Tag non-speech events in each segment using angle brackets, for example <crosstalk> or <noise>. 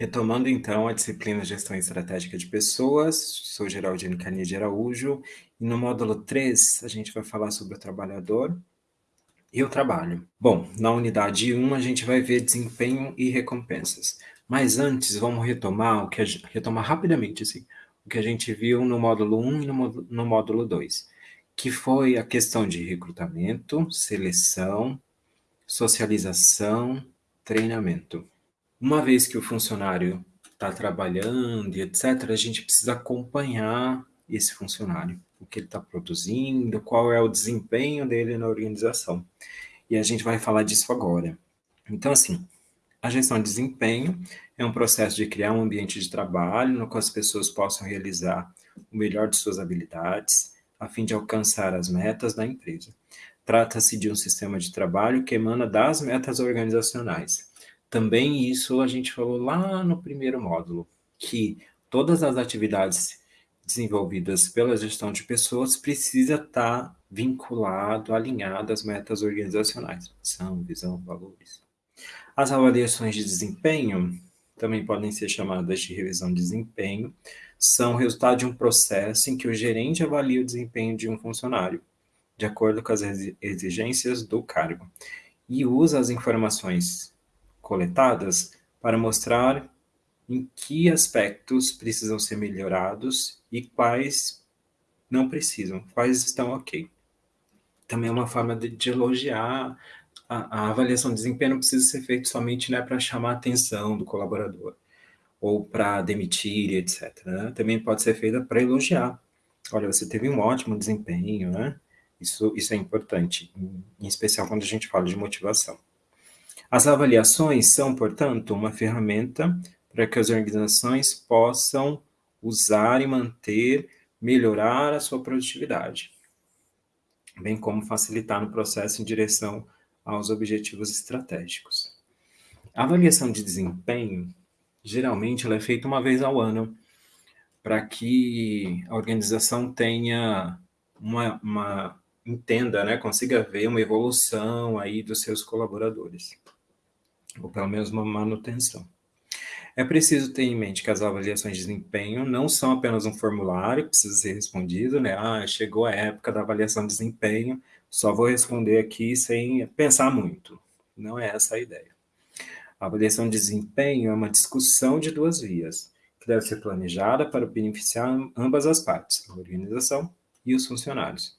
Retomando então a disciplina Gestão Estratégica de Pessoas, sou Geraldino Cani de Araújo, e no módulo 3 a gente vai falar sobre o trabalhador e o trabalho. Bom, na unidade 1 a gente vai ver desempenho e recompensas, mas antes vamos retomar, o que gente, retomar rapidamente assim, o que a gente viu no módulo 1 e no, no módulo 2, que foi a questão de recrutamento, seleção, socialização, treinamento. Uma vez que o funcionário está trabalhando e etc., a gente precisa acompanhar esse funcionário, o que ele está produzindo, qual é o desempenho dele na organização. E a gente vai falar disso agora. Então, assim, a gestão de desempenho é um processo de criar um ambiente de trabalho no qual as pessoas possam realizar o melhor de suas habilidades, a fim de alcançar as metas da empresa. Trata-se de um sistema de trabalho que emana das metas organizacionais, também isso a gente falou lá no primeiro módulo, que todas as atividades desenvolvidas pela gestão de pessoas precisa estar vinculado, alinhado às metas organizacionais, missão, visão, valores. As avaliações de desempenho, também podem ser chamadas de revisão de desempenho, são resultado de um processo em que o gerente avalia o desempenho de um funcionário, de acordo com as exigências do cargo, e usa as informações coletadas para mostrar em que aspectos precisam ser melhorados e quais não precisam, quais estão ok. Também é uma forma de, de elogiar a, a, avaliação de desempenho não precisa ser feita somente né, para chamar a atenção do colaborador ou para demitir, etc. Né? Também pode ser feita para elogiar. Olha, você teve um ótimo desempenho, né? Isso, isso é importante, em, especial quando a gente fala de motivação. As avaliações são, portanto, uma ferramenta para que as organizações possam usar e manter, melhorar a sua produtividade, bem como facilitar no processo em direção aos objetivos estratégicos. A avaliação de desempenho, geralmente, ela é feita uma vez ao ano, para que a organização tenha uma, uma entenda, né, consiga ver uma evolução aí dos seus colaboradores ou pelo menos uma manutenção. É preciso ter em mente que as avaliações de desempenho não são apenas um formulário que precisa ser respondido, né? Ah, chegou a época da avaliação de desempenho, só vou responder aqui sem pensar muito. Não é essa a ideia. A avaliação de desempenho é uma discussão de duas vias, que deve ser planejada para beneficiar ambas as partes, a organização e os funcionários.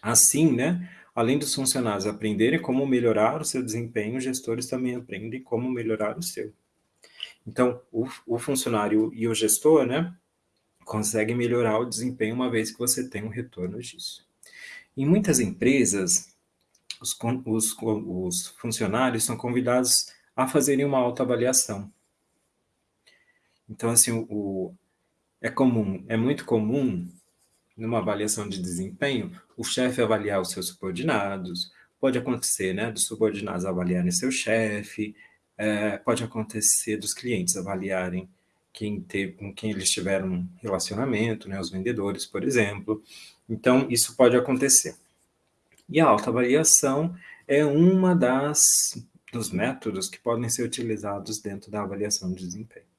Assim, né, Além dos funcionários aprenderem como melhorar o seu desempenho, os gestores também aprendem como melhorar o seu. Então, o, o funcionário e o gestor, né, conseguem melhorar o desempenho uma vez que você tem um retorno disso. Em muitas empresas, os, os, os funcionários são convidados a fazerem uma autoavaliação. Então, assim, o, é comum, é muito comum numa avaliação de desempenho, o chefe avaliar os seus subordinados, pode acontecer, né, dos subordinados avaliarem seu chefe, é, pode acontecer dos clientes avaliarem quem teve, com quem eles tiveram um relacionamento, né, os vendedores, por exemplo. Então, isso pode acontecer. E a autoavaliação é uma das dos métodos que podem ser utilizados dentro da avaliação de desempenho.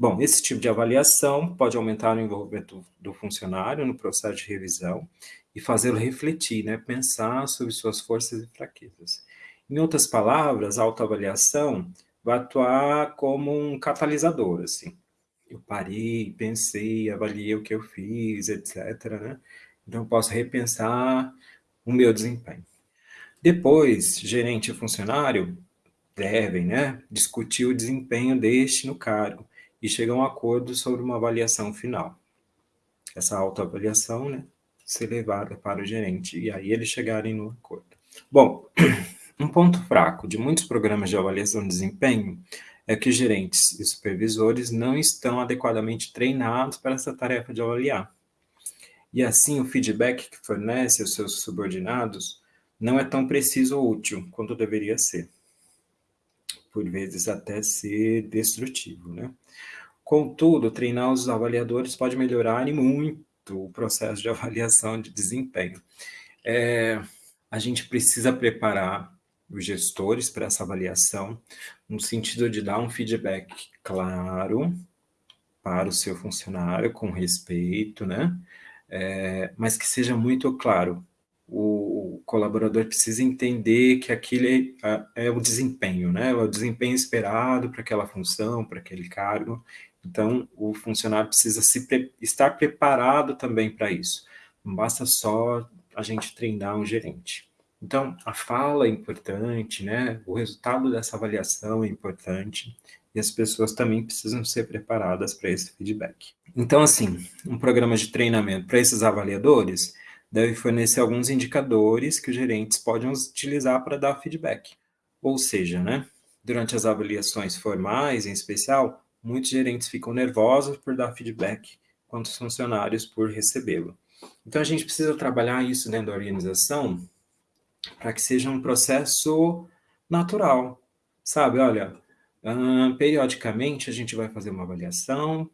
Bom, esse tipo de avaliação pode aumentar o envolvimento do funcionário no processo de revisão e fazê-lo refletir, né, pensar sobre suas forças e fraquezas. Em outras palavras, a autoavaliação vai atuar como um catalisador, assim. Eu parei, pensei, avaliei o que eu fiz, etc. Né? Então, eu posso repensar o meu desempenho. Depois, gerente e funcionário devem né, discutir o desempenho deste no cargo e chega a um acordo sobre uma avaliação final. Essa autoavaliação, né, ser levada para o gerente, e aí eles chegarem no acordo. Bom, <clears throat> um ponto fraco de muitos programas de avaliação de desempenho é que gerentes e supervisores não estão adequadamente treinados para essa tarefa de avaliar. E assim, o feedback que fornece aos seus subordinados não é tão preciso ou útil quanto deveria ser por vezes até ser destrutivo, né? Contudo, treinar os avaliadores pode melhorar e muito o processo de <laughs> avaliação de desempenho. É, a gente precisa preparar os gestores para essa avaliação, no sentido de dar um feedback claro para o seu funcionário, com respeito, né? É, mas que seja muito claro. O colaborador precisa entender que aquilo é, é o desempenho, né? É o desempenho esperado para aquela função, para aquele cargo. Então, o funcionário precisa se pre estar preparado também para isso. Não basta só a gente treinar um gerente. Então, a fala é importante, né? O resultado dessa avaliação é importante e as pessoas também precisam ser preparadas para esse feedback. Então, assim, um programa de treinamento para esses avaliadores deve fornecer alguns indicadores que os gerentes podem utilizar para dar feedback. Ou seja, né, durante as avaliações formais, em especial, muitos gerentes ficam nervosos por dar feedback, quanto os funcionários por recebê-lo. Então, a gente precisa trabalhar isso dentro da organização para que seja um processo natural, sabe? Olha, periodicamente a gente vai fazer uma avaliação,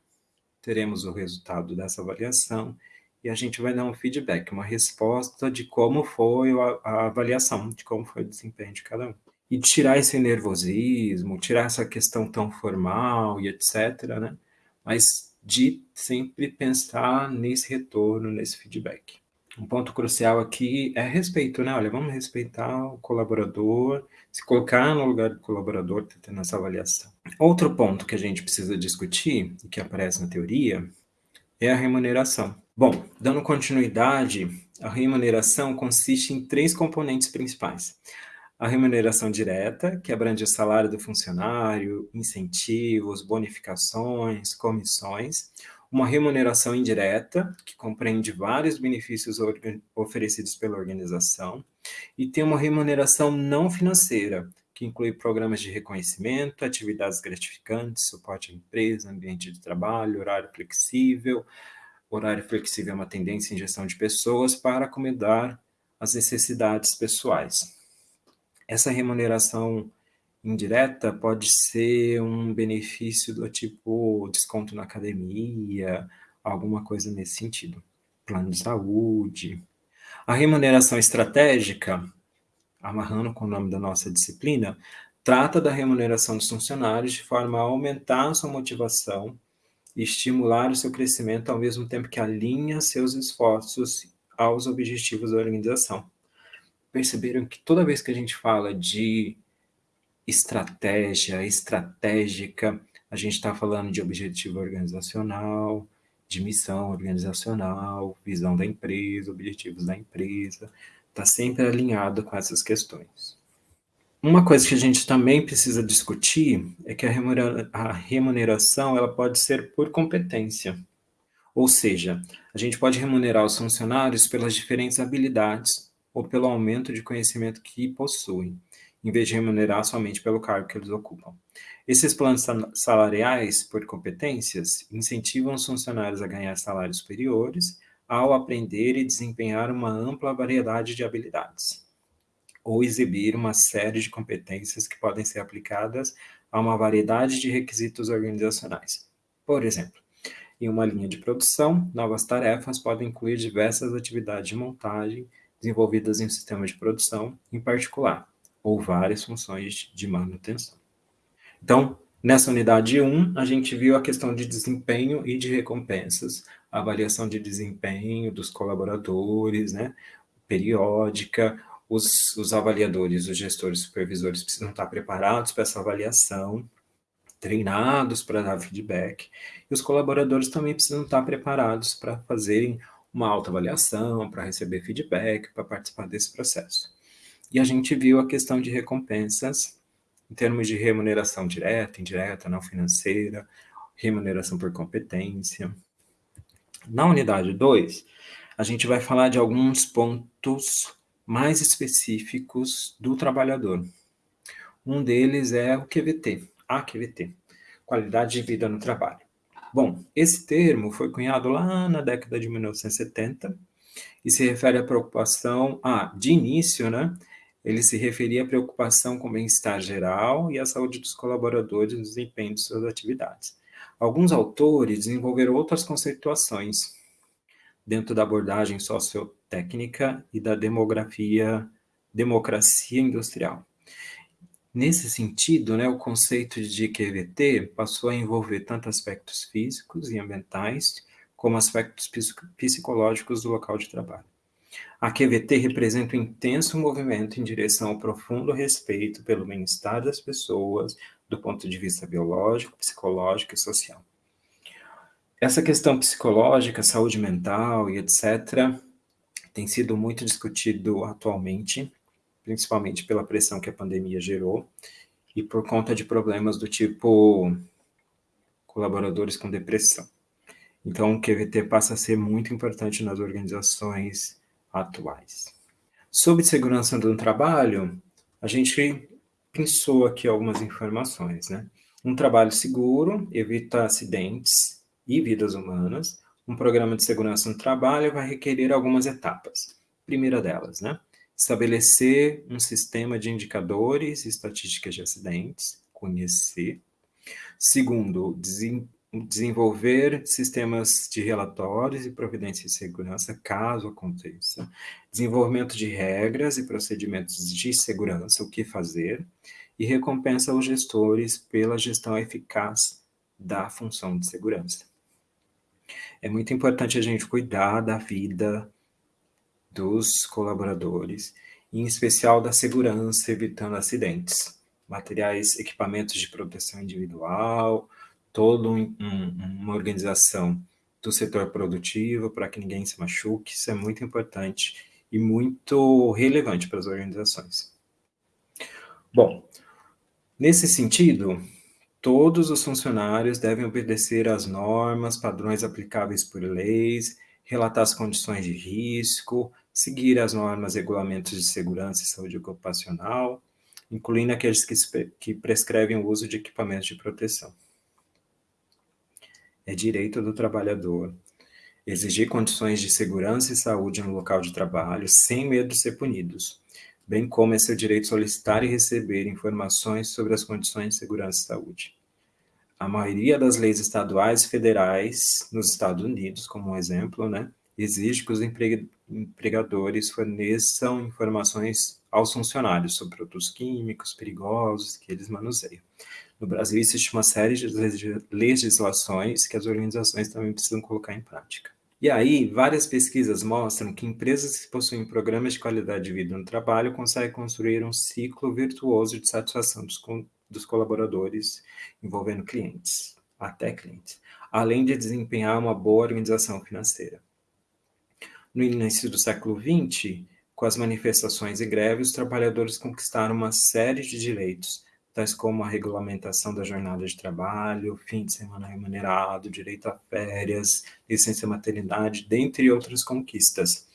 teremos o resultado dessa avaliação e a gente vai dar um feedback, uma resposta de como foi a, avaliação, de como foi o desempenho de cada um. E tirar esse nervosismo, tirar essa questão tão formal e etc, né? Mas de sempre pensar nesse retorno, nesse feedback um ponto crucial aqui é respeito, né? Olha, vamos respeitar o colaborador, se colocar no lugar do colaborador, tá tendo essa avaliação. Outro ponto que a gente precisa discutir, e que aparece na teoria, é a remuneração. Bom, dando continuidade, a remuneração consiste em três componentes principais. A remuneração direta, que abrange o salário do funcionário, incentivos, bonificações, comissões uma remuneração indireta, que compreende vários benefícios oferecidos pela organização, e tem uma remuneração não financeira, que inclui programas de reconhecimento, atividades gratificantes, suporte à empresa, ambiente de trabalho, horário flexível. Horário flexível é uma tendência em gestão de pessoas para acomodar as necessidades pessoais. Essa remuneração indireta pode ser um benefício do tipo desconto na academia, alguma coisa nesse sentido. Plano de saúde. A remuneração estratégica, amarrando com o nome da nossa disciplina, trata da remuneração dos funcionários de forma a aumentar a sua motivação e estimular o seu crescimento ao mesmo tempo que alinha seus esforços aos objetivos da organização. Perceberam que toda vez que a gente fala de estratégia, estratégica, a gente está falando de objetivo organizacional, de missão organizacional, visão da empresa, objetivos da empresa, está sempre alinhado com essas questões. Uma coisa que a gente também precisa discutir é que a remuneração ela pode ser por competência. Ou seja, a gente pode remunerar os funcionários pelas diferentes habilidades ou pelo aumento de conhecimento que possuem em vez de remunerar somente pelo cargo que eles ocupam. Esses planos salariais por competências incentivam os funcionários a ganhar salários superiores ao aprender e desempenhar uma ampla variedade de habilidades, ou exibir uma série de competências que podem ser aplicadas a uma variedade de requisitos organizacionais. Por exemplo, em uma linha de produção, novas tarefas podem incluir diversas atividades de montagem desenvolvidas em um sistema de produção, em particular, ou várias funções de manutenção. Então, nessa unidade 1, a gente viu a questão de desempenho e de recompensas, avaliação de desempenho dos colaboradores, né, periódica, os, os avaliadores, os gestores, supervisores precisam estar preparados para essa avaliação, treinados para dar feedback, e os colaboradores também precisam estar preparados para fazerem uma autoavaliação, para receber feedback, para participar desse processo. E a gente viu a questão de recompensas em termos de remuneração direta, indireta, não financeira, remuneração por competência. Na unidade 2, a gente vai falar de alguns pontos mais específicos do trabalhador. Um deles é o QVT, a QVT, qualidade de vida no trabalho. Bom, esse termo foi cunhado lá na década de 1970 e se refere à preocupação, ah, de início, né, ele se referia à preocupação com o bem-estar geral e a saúde dos colaboradores no desempenho de suas atividades. Alguns autores desenvolveram outras conceituações dentro da abordagem sociotécnica e da demografia, democracia industrial. Nesse sentido, né, o conceito de QVT passou a envolver tanto aspectos físicos e ambientais, como aspectos psicológicos do local de trabalho. A QVT representa um intenso movimento em direção ao profundo respeito pelo bem-estar das pessoas, do ponto de vista biológico, psicológico e social. Essa questão psicológica, saúde mental e etc., tem sido muito discutido atualmente, principalmente pela pressão que a pandemia gerou e por conta de problemas do tipo colaboradores com depressão. Então, o QVT passa a ser muito importante nas organizações atuais. Sobre segurança do trabalho, a gente pensou aqui algumas informações, né? Um trabalho seguro evita acidentes e vidas humanas. Um programa de segurança no trabalho vai requerer algumas etapas. Primeira delas, né? Estabelecer um sistema de indicadores e estatísticas de acidentes, conhecer. Segundo, desenvolver sistemas de relatórios e providências de segurança, caso aconteça, desenvolvimento de regras e procedimentos de segurança, o que fazer, e recompensa os gestores pela gestão eficaz da função de segurança. É muito importante a gente cuidar da vida dos colaboradores, em especial da segurança, evitando acidentes, materiais, equipamentos de proteção individual, toda um, uma organização do setor produtivo para que ninguém se machuque, isso é muito importante e muito relevante para as organizações. Bom, nesse sentido, todos os funcionários devem obedecer às normas, padrões aplicáveis por leis, relatar as condições de risco, seguir as normas regulamentos de segurança e saúde ocupacional, incluindo aqueles que, que prescrevem o uso de equipamentos de proteção. É direito do trabalhador exigir condições de segurança e saúde no local de trabalho sem medo de ser punidos, bem como é seu direito solicitar e receber informações sobre as condições de segurança e saúde. A maioria das leis estaduais e federais nos Estados Unidos, como um exemplo, né, exige que os empregadores forneçam informações aos funcionários sobre produtos químicos perigosos que eles manuseiam. No Brasil existe uma série de legislações que as organizações também precisam colocar em prática. E aí, várias pesquisas mostram que empresas que possuem programas de qualidade de vida no trabalho conseguem construir um ciclo virtuoso de satisfação dos, dos colaboradores envolvendo clientes, até clientes, além de desempenhar uma boa organização financeira. No início do século XX, com as manifestações e greves, os trabalhadores conquistaram uma série de direitos, tais como a regulamentação da jornada de trabalho, fim de semana remunerado, direito a férias, licença maternidade, dentre outras conquistas.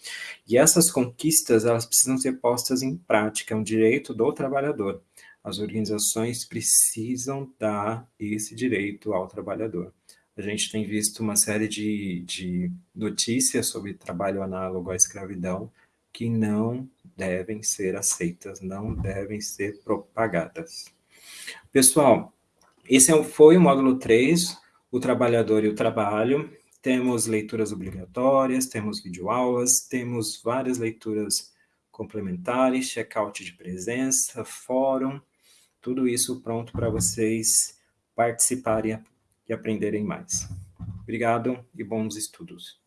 E essas conquistas, elas precisam ser postas em prática, é um direito do trabalhador. As organizações precisam dar esse direito ao trabalhador. A gente tem visto uma série de, de notícias sobre trabalho análogo à escravidão que não devem ser aceitas, não devem ser propagadas. Pessoal, esse é foi o módulo 3, o trabalhador e o trabalho. Temos leituras obrigatórias, temos videoaulas, temos várias leituras complementares, check-out de presença, fórum, tudo isso pronto para vocês participarem e aprenderem mais. Obrigado e bons estudos.